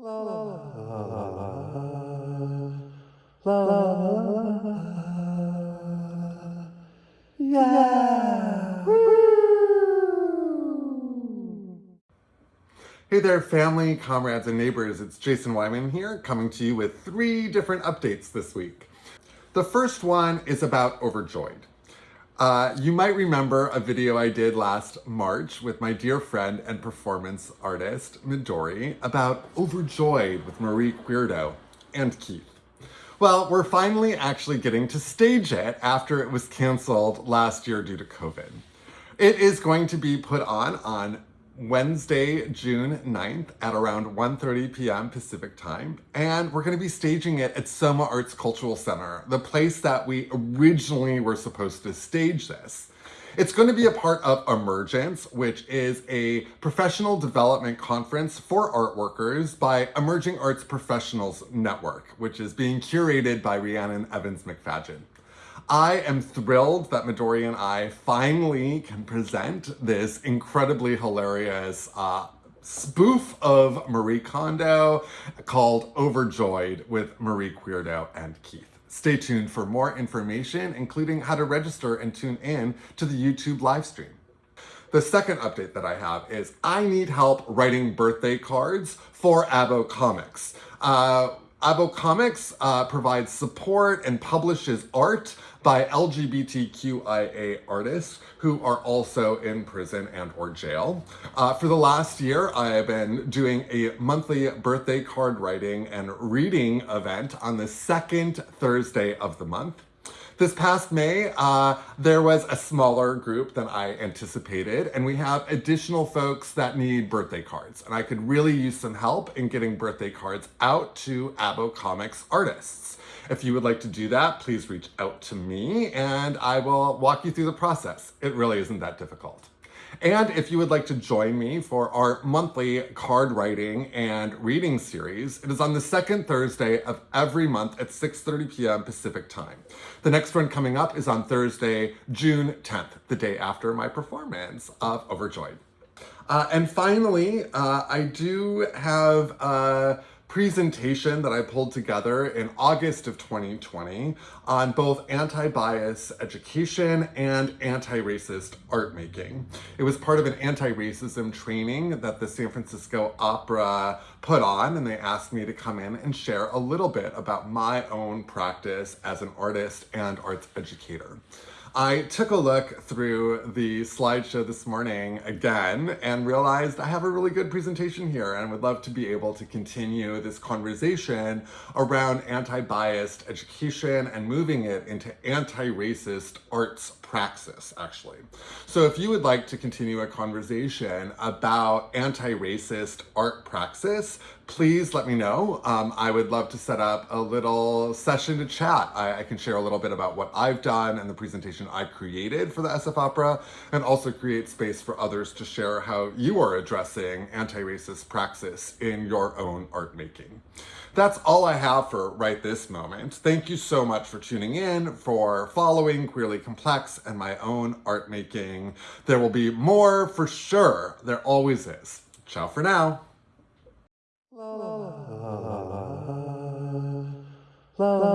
La la la la la la la la yeah. Hey there, family, comrades, and neighbors. It's Jason Wyman here, coming to you with three different updates this week. The first one is about Overjoyed. Uh, you might remember a video I did last March with my dear friend and performance artist, Midori, about Overjoyed with Marie Queardo and Keith. Well, we're finally actually getting to stage it after it was canceled last year due to COVID. It is going to be put on on Wednesday, June 9th at around 1.30 p.m. Pacific time. And we're gonna be staging it at SOMArts Cultural Center, the place that we originally were supposed to stage this. It's going to be a part of Emergence, which is a professional development conference for art workers by Emerging Arts Professionals Network, which is being curated by Rhiannon Evans MacFadyen. I am thrilled that Midori and I finally can present this incredibly hilarious uh, spoof of Marie Kondo called Overjoyed with Marie Queardo and Keith. Stay tuned for more information, including how to register and tune in to the YouTube live stream. The second update that I have is I need help writing birthday cards for Abo Comix. Uh, Abo Comix uh, provides support and publishes art by LGBTQIA artists who are also in prison and or jail. Uh, for the last year, I have been doing a monthly birthday card writing and reading event on the second Thursday of the month. This past May, uh, there was a smaller group than I anticipated, and we have additional folks that need birthday cards. And I could really use some help in getting birthday cards out to Abo Comix artists. If you would like to do that, please reach out to me and I will walk you through the process. It really isn't that difficult. And if you would like to join me for our monthly card writing and reading series, it is on the second Thursday of every month at 6.30 p.m. Pacific time. The next one coming up is on Thursday, June 10th, the day after my performance of Overjoyed. Uh, and finally, uh, I do have a presentation that I pulled together in August of 2020 on both anti-bias education and anti-racist art making. It was part of an anti-racism training that the San Francisco Opera put on and they asked me to come in and share a little bit about my own practice as an artist and arts educator. I took a look through the slideshow this morning again and realized I have a really good presentation here and would love to be able to continue this conversation around anti-biased education and moving it into anti-racist arts praxis, actually. So if you would like to continue a conversation about anti-racist art praxis, please let me know. Um, I would love to set up a little session to chat. I, I, can share a little bit about what I've done and the presentation I created for the SF Opera, and also create space for others to share how you are addressing anti-racist praxis in your own art making. That's all I have for right this moment. Thank you so much for tuning in, for following Queerly Complex and my own art making. There will be more for sure. There always is. Ciao for now. La la la la. La la